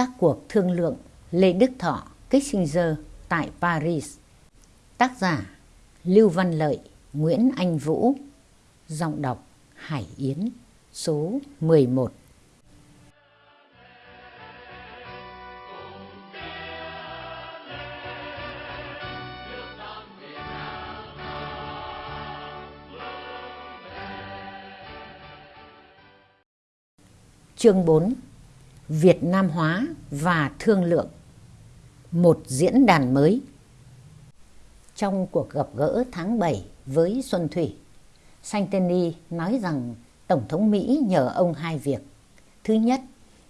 các cuộc thương lượng Lê Đức Thọ, Kissinger tại Paris. Tác giả Lưu Văn Lợi, Nguyễn Anh Vũ, giọng đọc Hải Yến, số 11. Chương 4 Việt Nam hóa và thương lượng Một diễn đàn mới Trong cuộc gặp gỡ tháng 7 với Xuân Thủy, Santini nói rằng Tổng thống Mỹ nhờ ông hai việc. Thứ nhất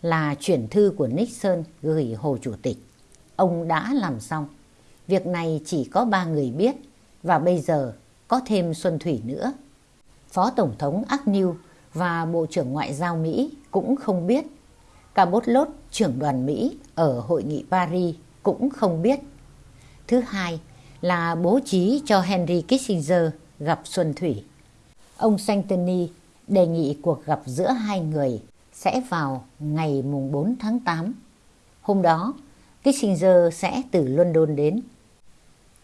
là chuyển thư của Nixon gửi Hồ Chủ tịch. Ông đã làm xong. Việc này chỉ có ba người biết và bây giờ có thêm Xuân Thủy nữa. Phó Tổng thống Agnew và Bộ trưởng Ngoại giao Mỹ cũng không biết. Cabotlot, trưởng đoàn Mỹ ở hội nghị Paris cũng không biết. Thứ hai là bố trí cho Henry Kissinger gặp Xuân Thủy. Ông Santini đề nghị cuộc gặp giữa hai người sẽ vào ngày mùng 4 tháng 8. Hôm đó, Kissinger sẽ từ London đến.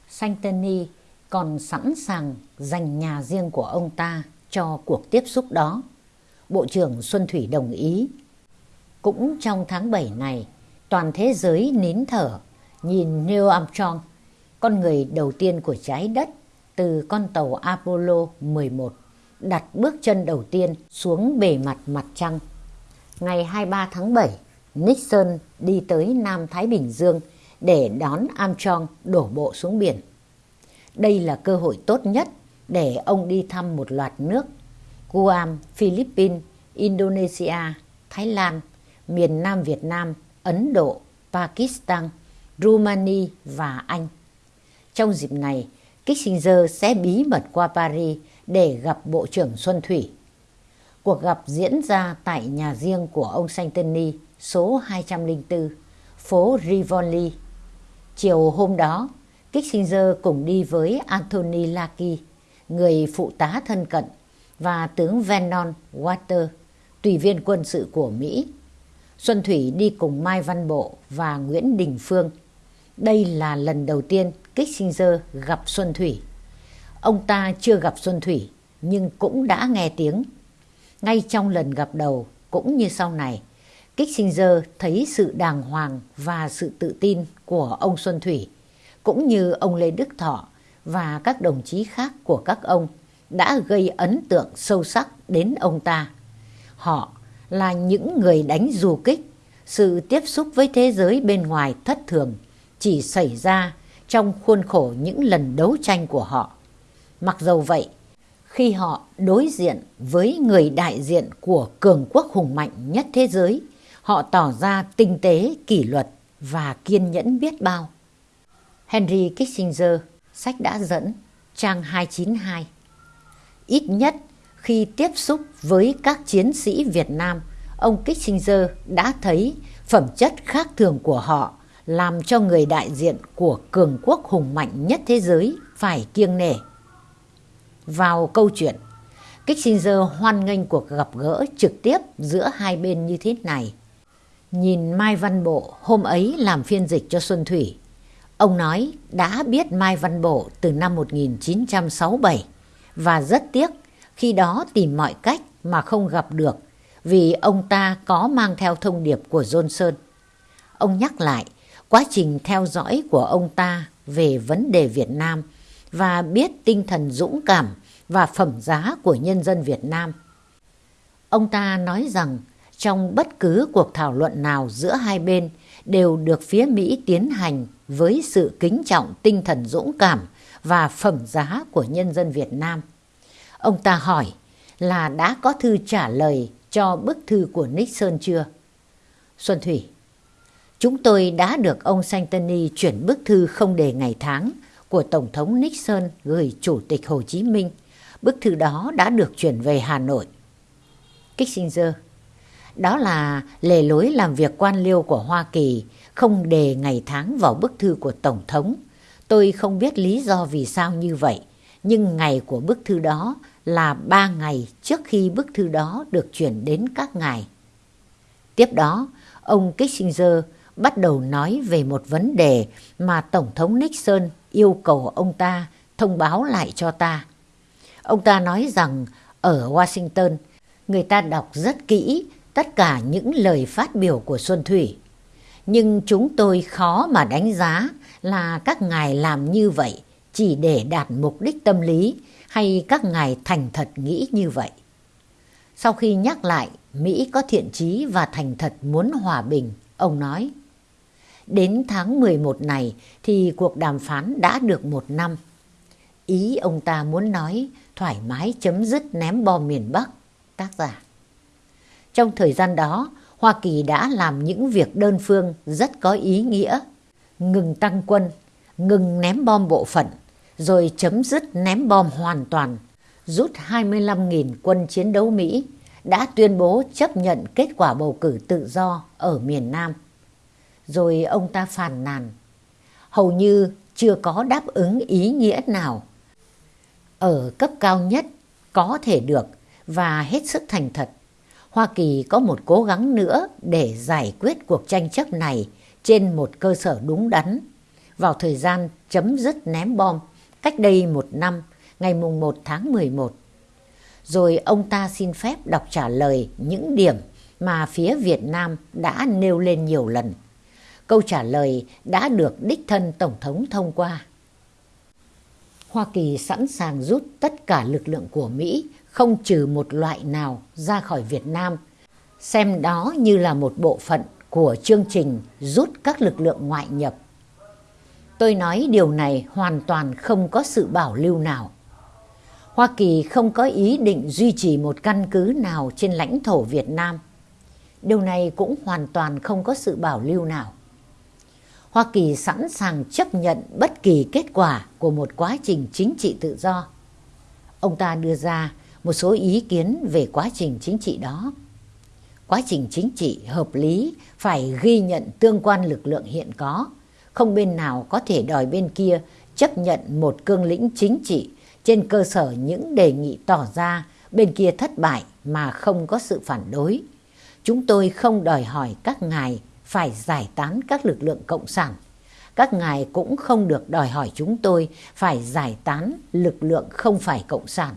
Santini còn sẵn sàng dành nhà riêng của ông ta cho cuộc tiếp xúc đó. Bộ trưởng Xuân Thủy đồng ý. Cũng trong tháng 7 này, toàn thế giới nín thở nhìn Neil Armstrong, con người đầu tiên của trái đất từ con tàu Apollo 11 đặt bước chân đầu tiên xuống bề mặt mặt trăng. Ngày 23 tháng 7, Nixon đi tới Nam Thái Bình Dương để đón Armstrong đổ bộ xuống biển. Đây là cơ hội tốt nhất để ông đi thăm một loạt nước Guam, Philippines, Indonesia, Thái Lan, miền Nam Việt Nam, Ấn Độ, Pakistan, Rumani và Anh. Trong dịp này, Kissinger sẽ bí mật qua Paris để gặp Bộ trưởng Xuân Thủy. Cuộc gặp diễn ra tại nhà riêng của ông Santini số 204, phố Rivoli. Chiều hôm đó, Kissinger cùng đi với Anthony Laki, người phụ tá thân cận và tướng Vernon Water, tùy viên quân sự của Mỹ. Xuân Thủy đi cùng Mai Văn Bộ và Nguyễn Đình Phương. Đây là lần đầu tiên Kissinger gặp Xuân Thủy. Ông ta chưa gặp Xuân Thủy nhưng cũng đã nghe tiếng. Ngay trong lần gặp đầu cũng như sau này, Kissinger thấy sự đàng hoàng và sự tự tin của ông Xuân Thủy cũng như ông Lê Đức Thọ và các đồng chí khác của các ông đã gây ấn tượng sâu sắc đến ông ta. Họ là những người đánh du kích, sự tiếp xúc với thế giới bên ngoài thất thường chỉ xảy ra trong khuôn khổ những lần đấu tranh của họ. Mặc dầu vậy, khi họ đối diện với người đại diện của cường quốc hùng mạnh nhất thế giới, họ tỏ ra tinh tế, kỷ luật và kiên nhẫn biết bao. Henry Kissinger, sách đã dẫn, trang 292 Ít nhất khi tiếp xúc với các chiến sĩ Việt Nam, ông Kissinger đã thấy phẩm chất khác thường của họ làm cho người đại diện của cường quốc hùng mạnh nhất thế giới phải kiêng nể. Vào câu chuyện, Kissinger hoan nghênh cuộc gặp gỡ trực tiếp giữa hai bên như thế này. Nhìn Mai Văn Bộ hôm ấy làm phiên dịch cho Xuân Thủy, ông nói đã biết Mai Văn Bộ từ năm 1967 và rất tiếc khi đó tìm mọi cách mà không gặp được, vì ông ta có mang theo thông điệp của Johnson. Ông nhắc lại, quá trình theo dõi của ông ta về vấn đề Việt Nam và biết tinh thần dũng cảm và phẩm giá của nhân dân Việt Nam. Ông ta nói rằng, trong bất cứ cuộc thảo luận nào giữa hai bên đều được phía Mỹ tiến hành với sự kính trọng tinh thần dũng cảm và phẩm giá của nhân dân Việt Nam. Ông ta hỏi là đã có thư trả lời cho bức thư của Nixon chưa? Xuân Thủy Chúng tôi đã được ông Santini chuyển bức thư không đề ngày tháng của Tổng thống Nixon gửi Chủ tịch Hồ Chí Minh. Bức thư đó đã được chuyển về Hà Nội. Kissinger Đó là lề lối làm việc quan liêu của Hoa Kỳ không đề ngày tháng vào bức thư của Tổng thống. Tôi không biết lý do vì sao như vậy, nhưng ngày của bức thư đó là ba ngày trước khi bức thư đó được chuyển đến các ngài. Tiếp đó, ông Kissinger bắt đầu nói về một vấn đề mà Tổng thống Nixon yêu cầu ông ta thông báo lại cho ta. Ông ta nói rằng ở Washington, người ta đọc rất kỹ tất cả những lời phát biểu của Xuân Thủy. Nhưng chúng tôi khó mà đánh giá là các ngài làm như vậy chỉ để đạt mục đích tâm lý hay các ngài thành thật nghĩ như vậy. Sau khi nhắc lại Mỹ có thiện chí và thành thật muốn hòa bình, ông nói Đến tháng 11 này thì cuộc đàm phán đã được một năm. Ý ông ta muốn nói thoải mái chấm dứt ném bom miền Bắc, tác giả. Trong thời gian đó, Hoa Kỳ đã làm những việc đơn phương rất có ý nghĩa. Ngừng tăng quân, ngừng ném bom bộ phận, rồi chấm dứt ném bom hoàn toàn, rút 25.000 quân chiến đấu Mỹ, đã tuyên bố chấp nhận kết quả bầu cử tự do ở miền Nam. Rồi ông ta phàn nàn, hầu như chưa có đáp ứng ý nghĩa nào. Ở cấp cao nhất có thể được và hết sức thành thật. Hoa Kỳ có một cố gắng nữa để giải quyết cuộc tranh chấp này trên một cơ sở đúng đắn. Vào thời gian chấm dứt ném bom cách đây một năm, ngày mùng 1 tháng 11. Rồi ông ta xin phép đọc trả lời những điểm mà phía Việt Nam đã nêu lên nhiều lần. Câu trả lời đã được đích thân Tổng thống thông qua. Hoa Kỳ sẵn sàng rút tất cả lực lượng của Mỹ, không trừ một loại nào ra khỏi Việt Nam, xem đó như là một bộ phận của chương trình rút các lực lượng ngoại nhập Tôi nói điều này hoàn toàn không có sự bảo lưu nào. Hoa Kỳ không có ý định duy trì một căn cứ nào trên lãnh thổ Việt Nam. Điều này cũng hoàn toàn không có sự bảo lưu nào. Hoa Kỳ sẵn sàng chấp nhận bất kỳ kết quả của một quá trình chính trị tự do. Ông ta đưa ra một số ý kiến về quá trình chính trị đó. Quá trình chính trị hợp lý phải ghi nhận tương quan lực lượng hiện có không bên nào có thể đòi bên kia chấp nhận một cương lĩnh chính trị trên cơ sở những đề nghị tỏ ra, bên kia thất bại mà không có sự phản đối. Chúng tôi không đòi hỏi các ngài phải giải tán các lực lượng cộng sản. Các ngài cũng không được đòi hỏi chúng tôi phải giải tán lực lượng không phải cộng sản.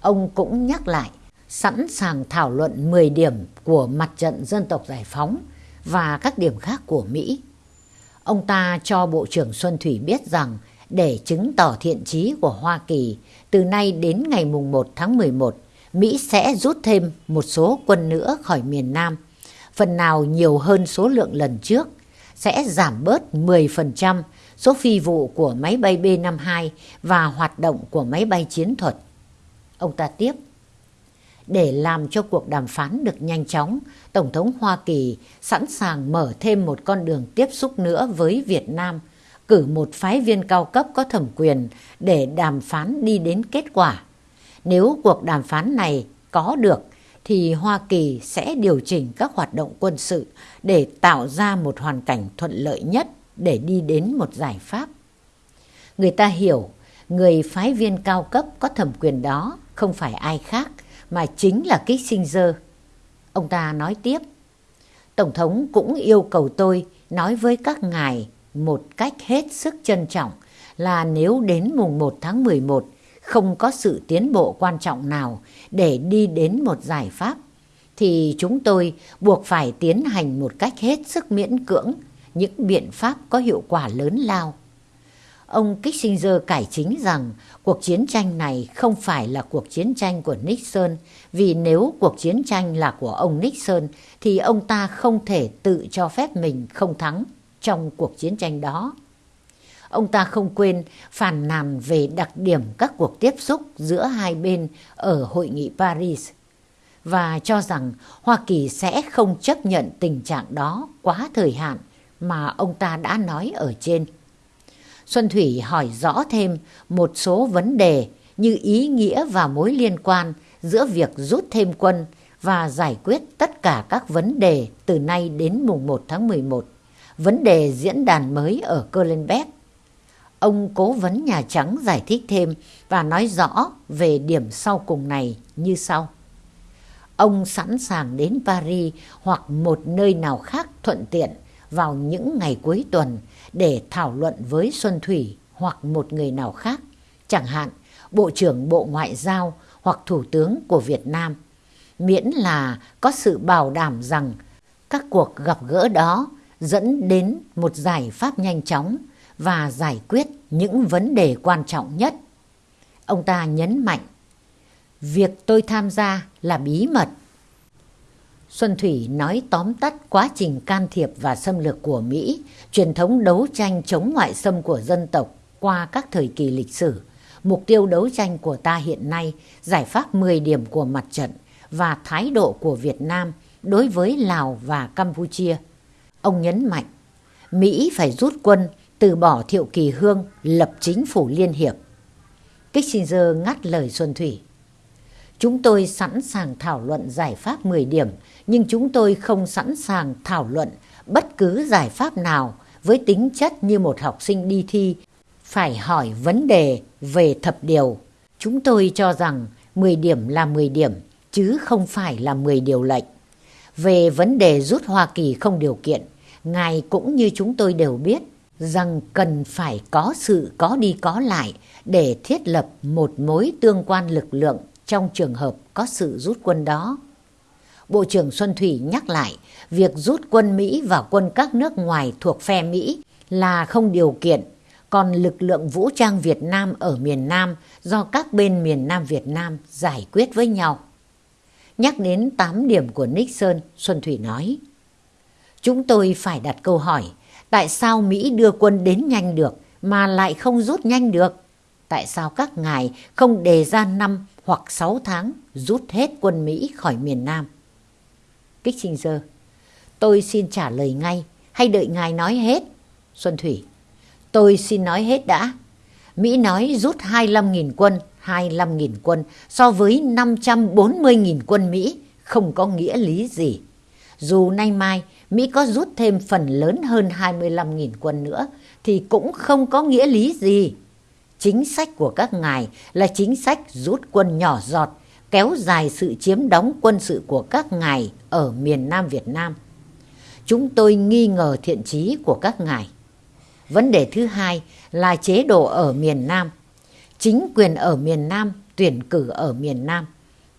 Ông cũng nhắc lại, sẵn sàng thảo luận 10 điểm của mặt trận dân tộc giải phóng và các điểm khác của Mỹ Ông ta cho Bộ trưởng Xuân Thủy biết rằng để chứng tỏ thiện chí của Hoa Kỳ, từ nay đến ngày mùng 1 tháng 11, Mỹ sẽ rút thêm một số quân nữa khỏi miền Nam, phần nào nhiều hơn số lượng lần trước, sẽ giảm bớt 10% số phi vụ của máy bay B-52 và hoạt động của máy bay chiến thuật. Ông ta tiếp để làm cho cuộc đàm phán được nhanh chóng, Tổng thống Hoa Kỳ sẵn sàng mở thêm một con đường tiếp xúc nữa với Việt Nam, cử một phái viên cao cấp có thẩm quyền để đàm phán đi đến kết quả. Nếu cuộc đàm phán này có được, thì Hoa Kỳ sẽ điều chỉnh các hoạt động quân sự để tạo ra một hoàn cảnh thuận lợi nhất để đi đến một giải pháp. Người ta hiểu, người phái viên cao cấp có thẩm quyền đó không phải ai khác mà chính là Kissinger. Ông ta nói tiếp, Tổng thống cũng yêu cầu tôi nói với các ngài một cách hết sức trân trọng là nếu đến mùng 1 tháng 11 không có sự tiến bộ quan trọng nào để đi đến một giải pháp, thì chúng tôi buộc phải tiến hành một cách hết sức miễn cưỡng những biện pháp có hiệu quả lớn lao Ông Kissinger cải chính rằng cuộc chiến tranh này không phải là cuộc chiến tranh của Nixon, vì nếu cuộc chiến tranh là của ông Nixon thì ông ta không thể tự cho phép mình không thắng trong cuộc chiến tranh đó. Ông ta không quên phàn nàn về đặc điểm các cuộc tiếp xúc giữa hai bên ở hội nghị Paris và cho rằng Hoa Kỳ sẽ không chấp nhận tình trạng đó quá thời hạn mà ông ta đã nói ở trên. Xuân Thủy hỏi rõ thêm một số vấn đề như ý nghĩa và mối liên quan giữa việc rút thêm quân và giải quyết tất cả các vấn đề từ nay đến mùng 1 tháng 11. Vấn đề diễn đàn mới ở Kohlenberg. Ông cố vấn Nhà Trắng giải thích thêm và nói rõ về điểm sau cùng này như sau. ông sẵn sàng đến Paris hoặc một nơi nào khác thuận tiện vào những ngày cuối tuần để thảo luận với Xuân Thủy hoặc một người nào khác, chẳng hạn Bộ trưởng Bộ Ngoại giao hoặc Thủ tướng của Việt Nam, miễn là có sự bảo đảm rằng các cuộc gặp gỡ đó dẫn đến một giải pháp nhanh chóng và giải quyết những vấn đề quan trọng nhất. Ông ta nhấn mạnh, việc tôi tham gia là bí mật. Xuân Thủy nói tóm tắt quá trình can thiệp và xâm lược của Mỹ, truyền thống đấu tranh chống ngoại xâm của dân tộc qua các thời kỳ lịch sử, mục tiêu đấu tranh của ta hiện nay, giải pháp 10 điểm của mặt trận và thái độ của Việt Nam đối với Lào và Campuchia. Ông nhấn mạnh, Mỹ phải rút quân, từ bỏ Thiệu Kỳ Hương, lập chính phủ liên hiệp. Kissinger ngắt lời Xuân Thủy. Chúng tôi sẵn sàng thảo luận giải pháp 10 điểm, nhưng chúng tôi không sẵn sàng thảo luận bất cứ giải pháp nào với tính chất như một học sinh đi thi phải hỏi vấn đề về thập điều. Chúng tôi cho rằng 10 điểm là 10 điểm, chứ không phải là 10 điều lệnh. Về vấn đề rút Hoa Kỳ không điều kiện, Ngài cũng như chúng tôi đều biết rằng cần phải có sự có đi có lại để thiết lập một mối tương quan lực lượng trong trường hợp có sự rút quân đó. Bộ trưởng Xuân Thủy nhắc lại việc rút quân Mỹ và quân các nước ngoài thuộc phe Mỹ là không điều kiện, còn lực lượng vũ trang Việt Nam ở miền Nam do các bên miền Nam Việt Nam giải quyết với nhau. Nhắc đến 8 điểm của Nixon, Xuân Thủy nói, Chúng tôi phải đặt câu hỏi, tại sao Mỹ đưa quân đến nhanh được mà lại không rút nhanh được? Tại sao các ngài không đề ra năm hoặc 6 tháng rút hết quân Mỹ khỏi miền Nam? Kissinger, tôi xin trả lời ngay hay đợi ngài nói hết? Xuân Thủy, tôi xin nói hết đã. Mỹ nói rút 25.000 quân 25.000 quân so với 540.000 quân Mỹ không có nghĩa lý gì. Dù nay mai Mỹ có rút thêm phần lớn hơn 25.000 quân nữa thì cũng không có nghĩa lý gì. Chính sách của các ngài là chính sách rút quân nhỏ giọt, kéo dài sự chiếm đóng quân sự của các ngài ở miền Nam Việt Nam. Chúng tôi nghi ngờ thiện trí của các ngài. Vấn đề thứ hai là chế độ ở miền Nam chính quyền ở miền Nam tuyển cử ở miền Nam.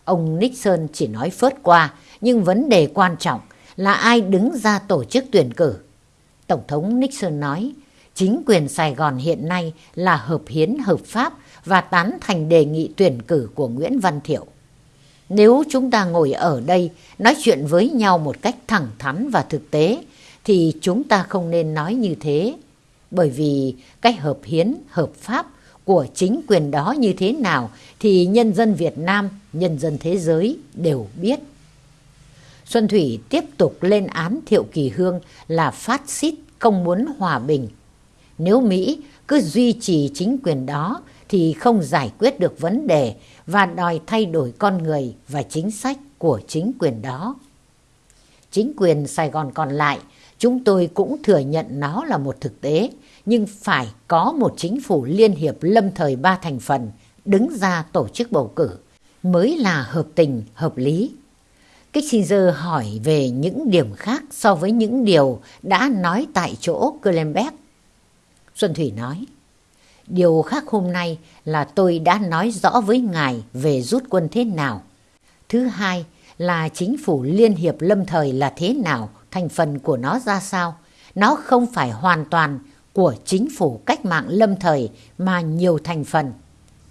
Ông Nixon chỉ nói phớt qua, nhưng vấn đề quan trọng là ai đứng ra tổ chức tuyển cử. Tổng thống Nixon nói, chính quyền Sài Gòn hiện nay là hợp hiến hợp pháp và tán thành đề nghị tuyển cử của Nguyễn Văn Thiệu. Nếu chúng ta ngồi ở đây nói chuyện với nhau một cách thẳng thắn và thực tế, thì chúng ta không nên nói như thế. Bởi vì cách hợp hiến, hợp pháp của chính quyền đó như thế nào thì nhân dân Việt Nam, nhân dân thế giới đều biết. Xuân Thủy tiếp tục lên án Thiệu Kỳ Hương là phát xít không muốn hòa bình. Nếu Mỹ cứ duy trì chính quyền đó thì không giải quyết được vấn đề và đòi thay đổi con người và chính sách của chính quyền đó. Chính quyền Sài Gòn còn lại, chúng tôi cũng thừa nhận nó là một thực tế nhưng phải có một chính phủ liên hiệp lâm thời ba thành phần đứng ra tổ chức bầu cử mới là hợp tình, hợp lý. Kissinger hỏi về những điểm khác so với những điều đã nói tại chỗ Kulenberg. Xuân Thủy nói, Điều khác hôm nay là tôi đã nói rõ với ngài về rút quân thế nào. Thứ hai là chính phủ liên hiệp lâm thời là thế nào, thành phần của nó ra sao. Nó không phải hoàn toàn của chính phủ cách mạng lâm thời mà nhiều thành phần.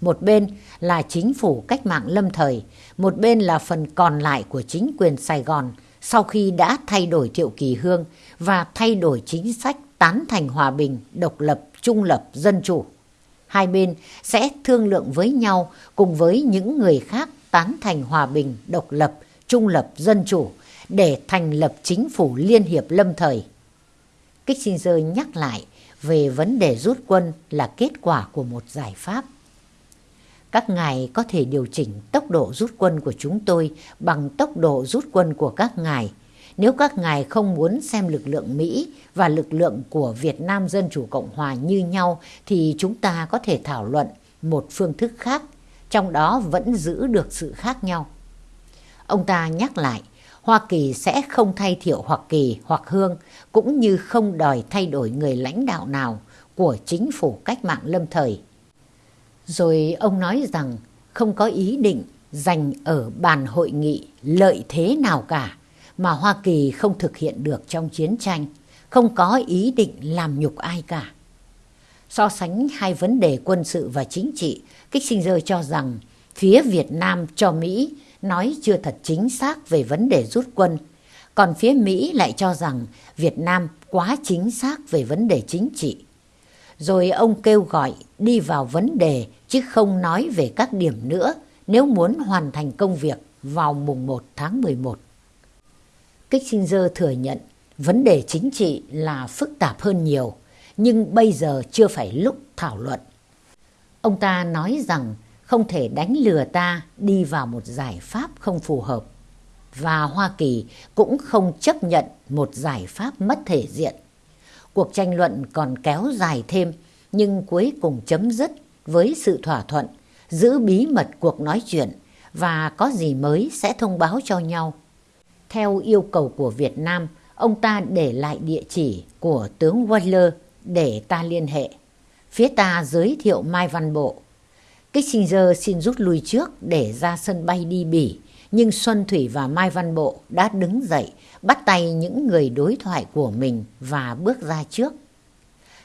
Một bên là chính phủ cách mạng lâm thời, một bên là phần còn lại của chính quyền Sài Gòn sau khi đã thay đổi Thiệu Kỳ Hương và thay đổi chính sách tán thành hòa bình, độc lập, trung lập, dân chủ. Hai bên sẽ thương lượng với nhau cùng với những người khác tán thành hòa bình, độc lập, trung lập, dân chủ để thành lập chính phủ liên hiệp lâm thời. Kissinger nhắc lại về vấn đề rút quân là kết quả của một giải pháp. Các ngài có thể điều chỉnh tốc độ rút quân của chúng tôi bằng tốc độ rút quân của các ngài. Nếu các ngài không muốn xem lực lượng Mỹ và lực lượng của Việt Nam Dân Chủ Cộng Hòa như nhau thì chúng ta có thể thảo luận một phương thức khác, trong đó vẫn giữ được sự khác nhau. Ông ta nhắc lại, Hoa Kỳ sẽ không thay thiệu Hoa Kỳ hoặc Hương, cũng như không đòi thay đổi người lãnh đạo nào của chính phủ cách mạng lâm thời. Rồi ông nói rằng không có ý định dành ở bàn hội nghị lợi thế nào cả mà Hoa Kỳ không thực hiện được trong chiến tranh, không có ý định làm nhục ai cả. So sánh hai vấn đề quân sự và chính trị, Kissinger cho rằng phía Việt Nam cho Mỹ nói chưa thật chính xác về vấn đề rút quân, còn phía Mỹ lại cho rằng Việt Nam quá chính xác về vấn đề chính trị. Rồi ông kêu gọi đi vào vấn đề chứ không nói về các điểm nữa nếu muốn hoàn thành công việc vào mùng 1 tháng 11. Kissinger thừa nhận vấn đề chính trị là phức tạp hơn nhiều, nhưng bây giờ chưa phải lúc thảo luận. Ông ta nói rằng không thể đánh lừa ta đi vào một giải pháp không phù hợp. Và Hoa Kỳ cũng không chấp nhận một giải pháp mất thể diện. Cuộc tranh luận còn kéo dài thêm nhưng cuối cùng chấm dứt với sự thỏa thuận giữ bí mật cuộc nói chuyện và có gì mới sẽ thông báo cho nhau. Theo yêu cầu của Việt Nam, ông ta để lại địa chỉ của tướng Waller để ta liên hệ. Phía ta giới thiệu Mai Văn Bộ. Kissinger xin rút lui trước để ra sân bay đi Bỉ, nhưng Xuân Thủy và Mai Văn Bộ đã đứng dậy, bắt tay những người đối thoại của mình và bước ra trước.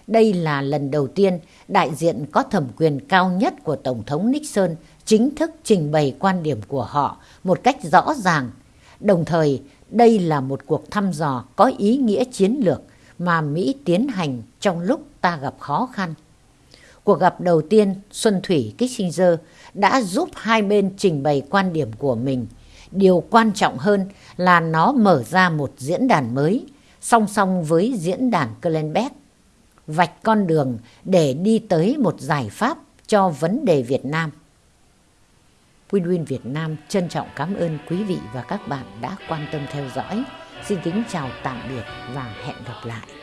Đây là lần đầu tiên đại diện có thẩm quyền cao nhất của Tổng thống Nixon chính thức trình bày quan điểm của họ một cách rõ ràng. Đồng thời, đây là một cuộc thăm dò có ý nghĩa chiến lược mà Mỹ tiến hành trong lúc ta gặp khó khăn. Cuộc gặp đầu tiên, Xuân Thủy Kissinger đã giúp hai bên trình bày quan điểm của mình. Điều quan trọng hơn là nó mở ra một diễn đàn mới, song song với diễn đàn Kellenberg, vạch con đường để đi tới một giải pháp cho vấn đề Việt Nam. Win-Win Việt Nam trân trọng cảm ơn quý vị và các bạn đã quan tâm theo dõi. Xin kính chào tạm biệt và hẹn gặp lại.